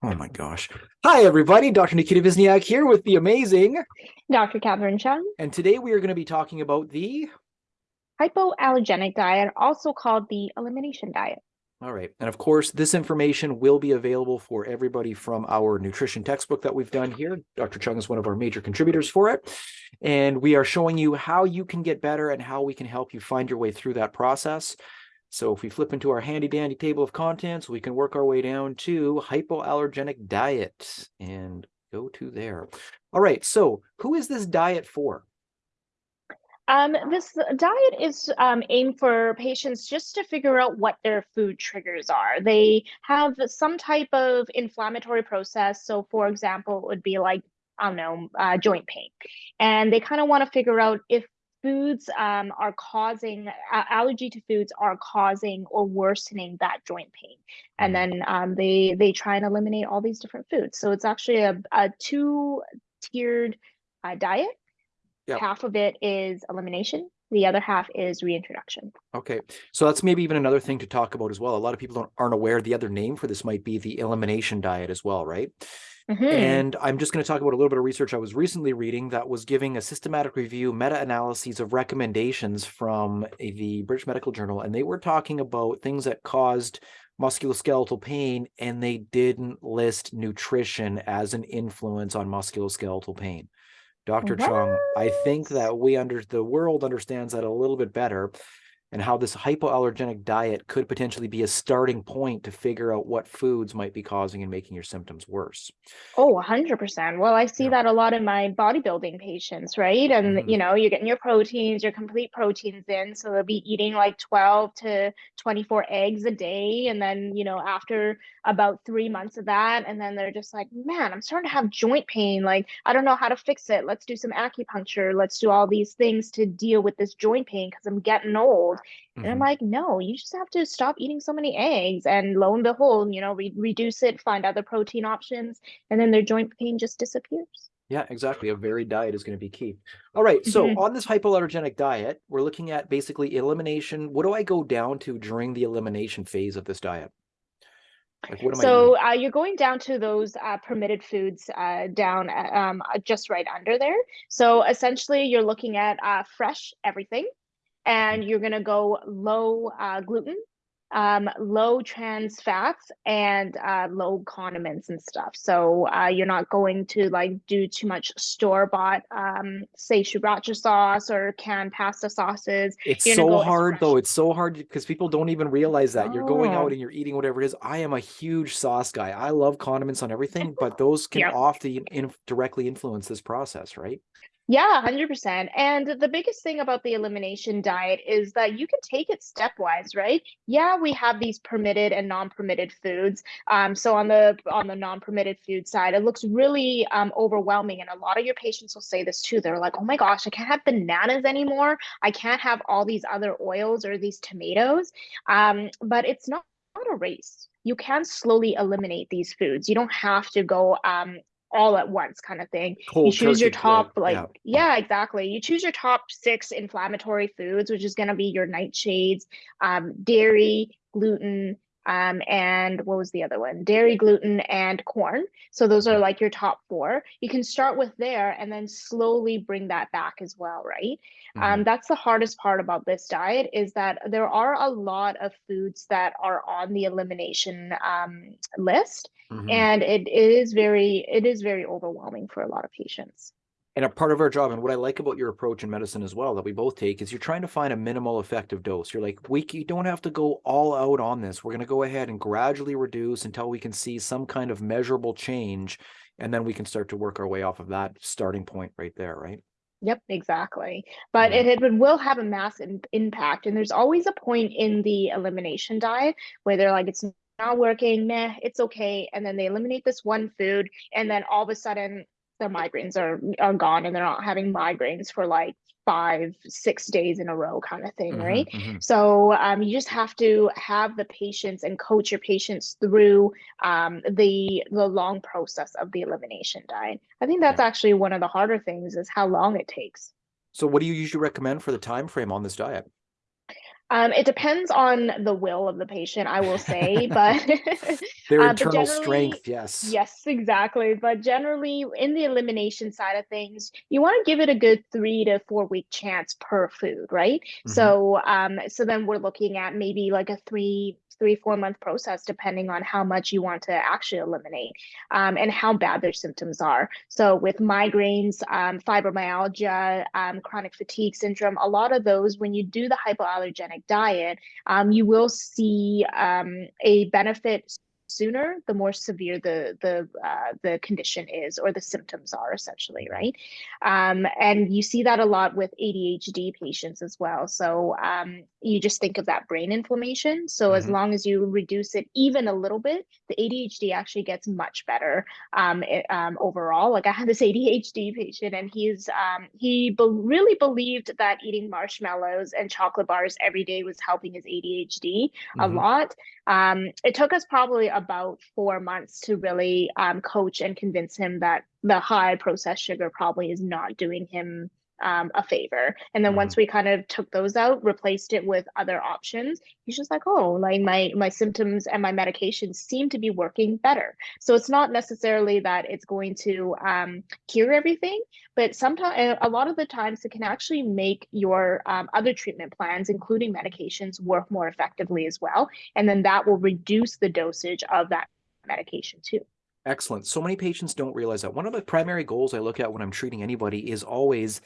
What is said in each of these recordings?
Oh my gosh. Hi, everybody. Dr. Nikita Vizniak here with the amazing Dr. Catherine Chung. And today we are going to be talking about the hypoallergenic diet, also called the elimination diet. All right. And of course, this information will be available for everybody from our nutrition textbook that we've done here. Dr. Chung is one of our major contributors for it. And we are showing you how you can get better and how we can help you find your way through that process. So if we flip into our handy dandy table of contents, we can work our way down to hypoallergenic diet and go to there. All right. So who is this diet for? Um, this diet is um, aimed for patients just to figure out what their food triggers are. They have some type of inflammatory process. So, for example, it would be like, I don't know, uh, joint pain. And they kind of want to figure out if foods um, are causing uh, allergy to foods are causing or worsening that joint pain and mm-hmm. then um, they they try and eliminate all these different foods so it's actually a, a two tiered uh, diet Yep. Half of it is elimination. The other half is reintroduction. Okay, so that's maybe even another thing to talk about as well. A lot of people aren't aware the other name for this might be the elimination diet as well, right? Mm -hmm. And I'm just going to talk about a little bit of research I was recently reading that was giving a systematic review, meta-analyses of recommendations from the British Medical Journal, and they were talking about things that caused musculoskeletal pain, and they didn't list nutrition as an influence on musculoskeletal pain. Dr. What? Chung, I think that we under the world understands that a little bit better and how this hypoallergenic diet could potentially be a starting point to figure out what foods might be causing and making your symptoms worse. Oh, 100%. Well, I see yeah. that a lot in my bodybuilding patients, right? And, mm-hmm. you know, you're getting your proteins, your complete proteins in. So they'll be eating like 12 to 24 eggs a day. And then, you know, after about three months of that, and then they're just like, man, I'm starting to have joint pain. Like, I don't know how to fix it. Let's do some acupuncture. Let's do all these things to deal with this joint pain because I'm getting old. Mm-hmm. And I'm mm-hmm. like, no, you just have to stop eating so many eggs. And lo and behold, you know, re- reduce it, find other protein options, and then their joint pain just disappears. Yeah, exactly. A varied diet is going to be key. All right. So mm-hmm. on this hypoallergenic diet, we're looking at basically elimination. What do I go down to during the elimination phase of this diet? Like, so uh, you're going down to those uh, permitted foods uh, down uh, um, just right under there. So essentially, you're looking at uh, fresh everything and you're going to go low uh, gluten, um, low trans fats, and uh, low condiments and stuff. So uh, you're not going to like do too much store bought, um, say sriracha sauce or canned pasta sauces. It's you're so hard though. It's so hard because people don't even realize that oh. you're going out oh. and you're eating whatever it is. I am a huge sauce guy. I love condiments on everything, but those can yep. often in directly influence this process, right? Yeah, 100%. And the biggest thing about the elimination diet is that you can take it stepwise, right? Yeah, we have these permitted and non-permitted foods. Um, so on the on the non-permitted food side, it looks really um, overwhelming. And a lot of your patients will say this too. They're like, oh my gosh, I can't have bananas anymore. I can't have all these other oils or these tomatoes. Um, but it's not, not a race you can slowly eliminate these foods. You don't have to go um, all at once kind of thing. Cold you choose your top like yeah. yeah. exactly. You choose your top six inflammatory foods, which is going to be your nightshades, um, dairy, gluten, um, and what was the other one? Dairy, gluten, and corn. So those are like your top four. You can start with there and then slowly bring that back as well, right? Mm-hmm. Um, that's the hardest part about this diet is that there are a lot of foods that are on the elimination um, list, mm-hmm. and it, it is very it is very overwhelming for a lot of patients and a part of our job and what i like about your approach in medicine as well that we both take is you're trying to find a minimal effective dose you're like we you don't have to go all out on this we're going to go ahead and gradually reduce until we can see some kind of measurable change and then we can start to work our way off of that starting point right there right Yep, exactly. But yeah. it, it will have a massive impact. And there's always a point in the elimination diet where they're like, it's not working, meh, it's okay. And then they eliminate this one food, and then all of a sudden their migraines are are gone and they're not having migraines for like five six days in a row kind of thing mm-hmm, right mm-hmm. so um, you just have to have the patience and coach your patients through um, the the long process of the elimination diet i think that's yeah. actually one of the harder things is how long it takes so what do you usually recommend for the time frame on this diet Um, it depends on the will of the patient, I will say, but their uh, internal strength, yes. Yes, exactly. But generally, in the elimination side of things, you want to give it a good three to four week chance per food, right? Mm-hmm. So, um, so then we're looking at maybe like a three three, four month process, depending on how much you want to actually eliminate um, and how bad their symptoms are. So with migraines, um, fibromyalgia, um, chronic fatigue syndrome, a lot of those, when you do the hypoallergenic diet, um, you will see um, a benefit sooner, the more severe the the uh, the condition is or the symptoms are essentially, right? Um, and you see that a lot with ADHD patients as well. So um, you just think of that brain inflammation. So mm-hmm. as long as you reduce it even a little bit, the ADHD actually gets much better um, it, um, overall. Like I had this ADHD patient, and he's um, he be- really believed that eating marshmallows and chocolate bars every day was helping his ADHD mm-hmm. a lot. Um, it took us probably about four months to really um, coach and convince him that the high processed sugar probably is not doing him um, a favor. And then mm-hmm. once we kind of took those out, replaced it with other options, he's just like, oh, like my my symptoms and my medications seem to be working better. So it's not necessarily that it's going to um, cure everything, but sometimes a lot of the times it can actually make your um, other treatment plans, including medications, work more effectively as well. And then that will reduce the dosage of that medication too. Excellent. So many patients don't realize that. One of the primary goals I look at when I'm treating anybody is always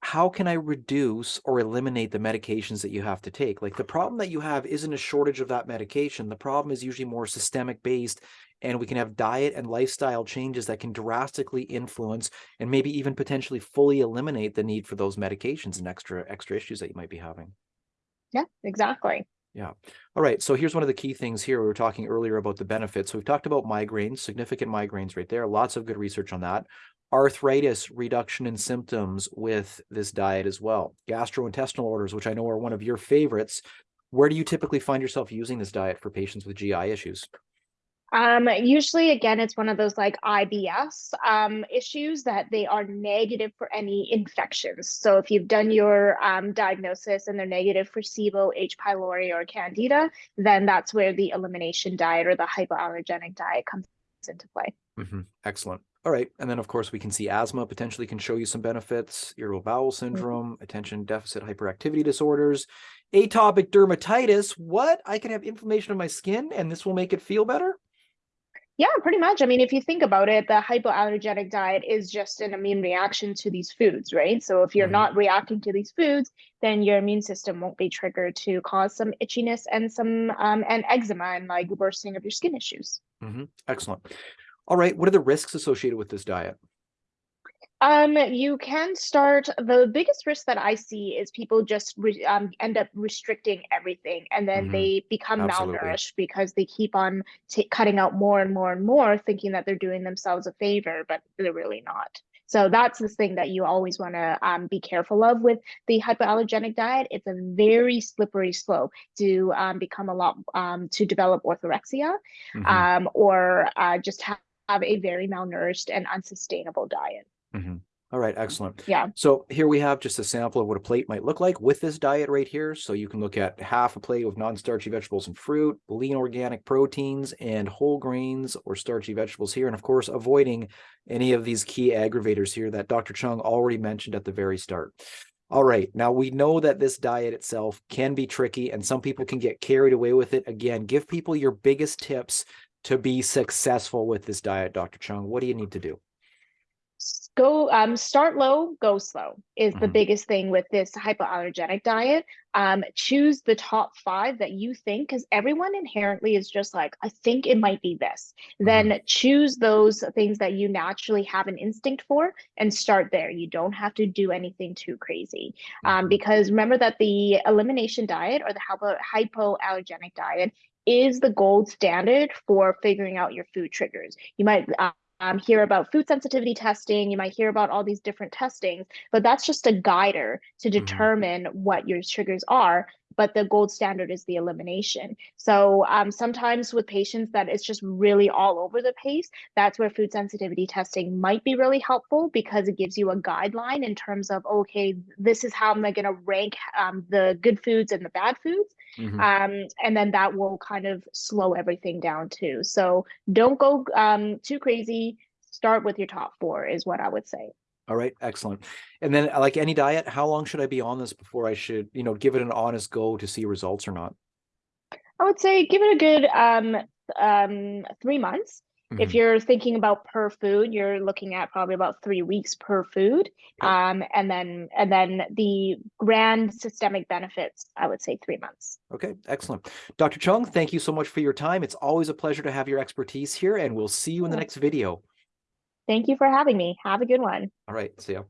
how can I reduce or eliminate the medications that you have to take? Like the problem that you have isn't a shortage of that medication. The problem is usually more systemic based and we can have diet and lifestyle changes that can drastically influence and maybe even potentially fully eliminate the need for those medications and extra extra issues that you might be having. Yeah, exactly. Yeah. All right. So here's one of the key things here. We were talking earlier about the benefits. So we've talked about migraines, significant migraines right there. Lots of good research on that arthritis reduction in symptoms with this diet as well. Gastrointestinal orders, which I know are one of your favorites. Where do you typically find yourself using this diet for patients with GI issues? Um, usually, again, it's one of those like IBS um, issues that they are negative for any infections. So if you've done your um, diagnosis and they're negative for SIBO, H. pylori, or Candida, then that's where the elimination diet or the hypoallergenic diet comes into play. Mm-hmm. Excellent. All right. And then, of course, we can see asthma potentially can show you some benefits, irritable bowel mm-hmm. syndrome, mm-hmm. attention deficit hyperactivity disorders, atopic dermatitis. What? I can have inflammation of my skin and this will make it feel better? Yeah, pretty much. I mean, if you think about it, the hypoallergenic diet is just an immune reaction to these foods, right? So if you're mm-hmm. not reacting to these foods, then your immune system won't be triggered to cause some itchiness and some um, and eczema and like worsening of your skin issues. Mm-hmm. Excellent. All right. What are the risks associated with this diet? Um, you can start. The biggest risk that I see is people just re, um, end up restricting everything, and then mm-hmm. they become Absolutely. malnourished because they keep on t- cutting out more and more and more, thinking that they're doing themselves a favor, but they're really not. So that's the thing that you always want to um, be careful of with the hypoallergenic diet. It's a very slippery slope to um, become a lot um, to develop orthorexia mm-hmm. Um, or uh, just have have a very malnourished and unsustainable diet. Mm-hmm. All right, excellent. Yeah. So here we have just a sample of what a plate might look like with this diet right here. So you can look at half a plate of non-starchy vegetables and fruit, lean organic proteins, and whole grains or starchy vegetables here. And of course, avoiding any of these key aggravators here that Dr. Chung already mentioned at the very start. All right, now we know that this diet itself can be tricky and some people can get carried away with it. Again, give people your biggest tips to be successful with this diet, Dr. Chung? What do you need to do? Go um, start low, go slow is mm-hmm. the biggest thing with this hypoallergenic diet. Um, choose the top five that you think, because everyone inherently is just like, I think it might be this. Mm-hmm. Then choose those things that you naturally have an instinct for and start there. You don't have to do anything too crazy. Um, mm-hmm. because remember that the elimination diet or the hypo- hypoallergenic diet is the gold standard for figuring out your food triggers. You might um, hear about food sensitivity testing, you might hear about all these different testings, but that's just a guider to mm-hmm. determine mm-hmm. what your triggers are. But the gold standard is the elimination. So um, sometimes with patients that it's just really all over the place, that's where food sensitivity testing might be really helpful because it gives you a guideline in terms of, okay, this is how am I going to rank um, the good foods and the bad foods. Mhm. Um, and then that will kind of slow everything down too. So don't go um, too crazy. Start with your top four is what I would say. All right, excellent. And then uh, like any diet, how long should I be on this before I should, you know, give it an honest go to see results or not? I would say give it a good um, um, three months. If Mhm. you're thinking about per food, you're looking at probably about three weeks per food. Um, and then and then the grand systemic benefits, I would say three months. Okay, excellent. Dr. Chung, thank you so much for your time. It's always a pleasure to have your expertise here and we'll see you in the next video. Thank you for having me. Have a good one. All right, see ya.